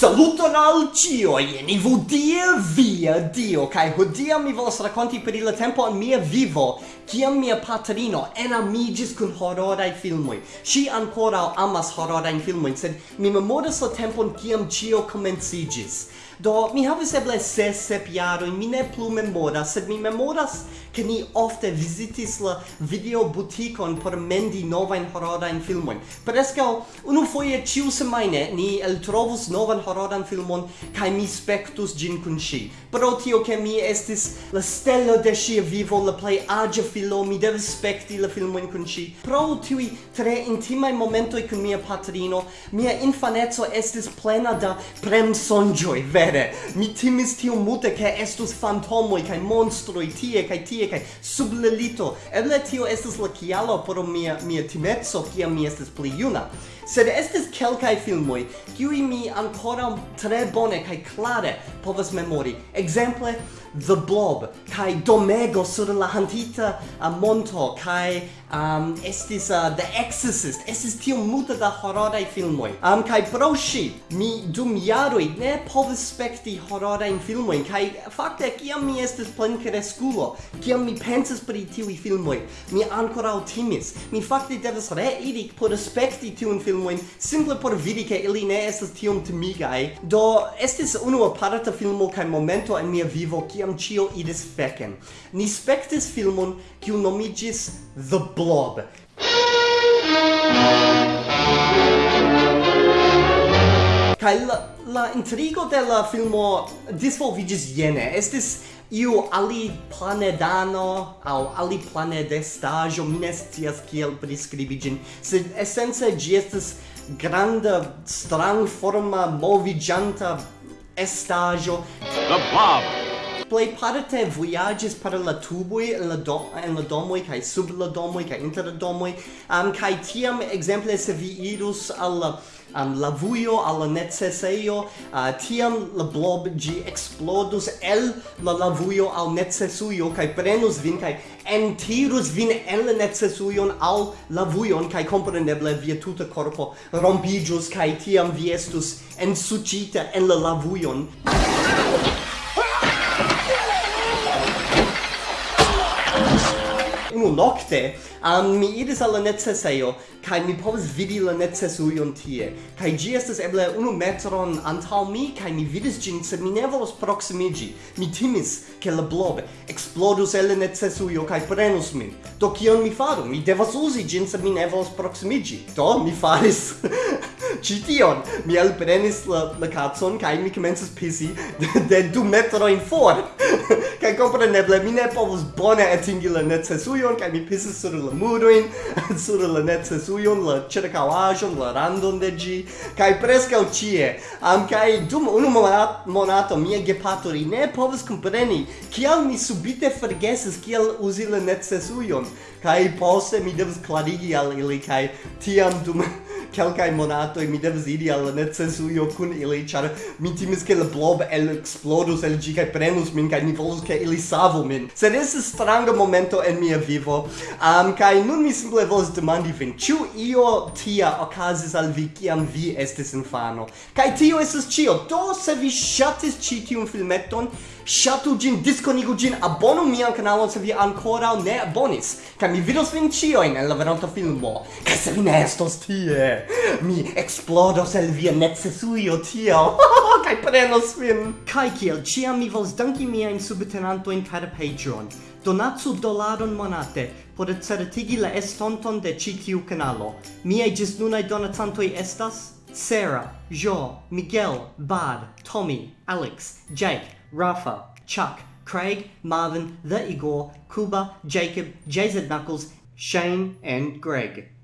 Saluton al cioi, ni vudie via Dio, kai hodia mi volas raconti per il tempo in mia vivo, kiam mia patrino enamigis cun horrorai filmoi. Si ancora amas horrorain filmoi, sed mi memoras la tempon kiam cio comencigis. Do, mi havis eble ses, sep jaroi, mi ne plu memoras, sed mi memoras che ni ofte visitis la video buticon por mendi novain horrorain filmui. Prescao, unu foie ciu semaine ni el trovus novan horroran filmon kaj mi spektus ĝin kun ŝi. Pro tio ke mi estis la stelo de ŝia vivo, la plej aĝa filo, mi devis spekti la filmojn kun ŝi. Pro tiuj tre intimaj momentoj kun mia patrino, mia infaneco estis plena da premsonĝoj, vere. Mi timis tio multe ke estus fantomoj kaj monstroj tie kaj tie kaj sub la lito. Eble tio estas la kialo por mia mia timeco kiam mi estis pli juna sed estis kelkaj filmoj kiuj mi ankoraŭ tre bone kaj klare povas memori. Ekzemple the blob kai domego sur la hantita uh, monto kai um estis uh, the exorcist. Estis tio muta da hororaj filmoi um kai proshi mi dum jaroj ne povis spekti hororajn filmoi kai fakte kiam mi estis plenkreskulo kiam mi pensas pri tiuj filmoi mi ancora timis. Mi fakte devas reiri por spekti tiun filmoi simple por vidi ke ili ne estas tiom timigai do estis unu aparta filmo kai momento en mia vivo kiam ciam cio idis fecen. Ni spectis filmon kiu nomigis The Blob. Kai la, la intrigo de la filmo disvolvigis jene. Estis iu ali planedano au ali planedestajo minestias kiel priscribigin sed essence gi estes granda strang forma movigianta estajo The Blob play parte voyages per la tuboj la dom en la domoj kai sub la domoj kai inter la am um, kai tiam exemple se vi irus al um, la vuio al la necesseio uh, tiam la blob gi explodus el la lavujo al necessuio kai prenus vin kai entirus vin en la necessuion al la vuion kai compreneble via tuta corpo rompigius kai tiam vi estus ensuĉita en la lavujon. unu nocte um, mi iris al la necesejo kaj mi povis vidi la necesujon tie. Kaj ĝi estas eble unu metron antaŭ mi kaj mi vidis ĝin sed mi ne volos proksimiĝi. Mi timis ke la blob eksplodus el la necesujo kaj prenus min. Do kion mi faru? Mi devas uzi ĝin sed mi ne volos proksimiĝi. Do mi faris. Ci tion. Mi alprenis la, la kacon kaj mi komencis pisi de, de du metrojn for kaj kompreneble mi ne povus bone atingi la necesujon kaj mi pisis sur la murojn sur la necesujon la ĉirkaŭaĵon la randon de ĝi kaj preskaŭ ĉie am kaj dum unu monato mia gepatori ne povus kompreni kial mi subite forgesis kiel uzi la necesujon kaj poste mi devas klarigi al ili kaj tiam dum kelkaj monatoj mi devas iri al la necesujo kun ili, ĉar mi timis ke la blob el eksplodos el ĝi kaj prenus min kaj ni volus ke ili savu min. Sed estis stranga momento en mia vivo, um, kaj nun mi simple volas demandi vin, ĉu io tia okazis al vi kiam vi estis infano? Kaj tio estas ĉio. Do se vi ŝatis ĉi tiun filmeton, Ŝatu ĝin, diskonigu ĝin, abonu mian kanalon se vi ankoraŭ ne abonis. Kaj mi vidos vin ĉiujn en la venonta filmo. Kaj se vi ne estos tie, mi eksplodos el via necesujo tio kaj prenos vin. Kaj kiel ĉiam mi volas danki miajn subtenantojn kaj la Patreon. Donatsu dolaron monate por certigi la estonton de ĉi tiu kanalo. Miaj ĝisnunaj donacantoj estas Sarah, Jo, Miguel, Bad, Tommy, Alex, Jake, Rafa, Chuck, Craig, Marvin, The Igor, Kuba, Jacob, Jazed Knuckles, Shane, and Greg.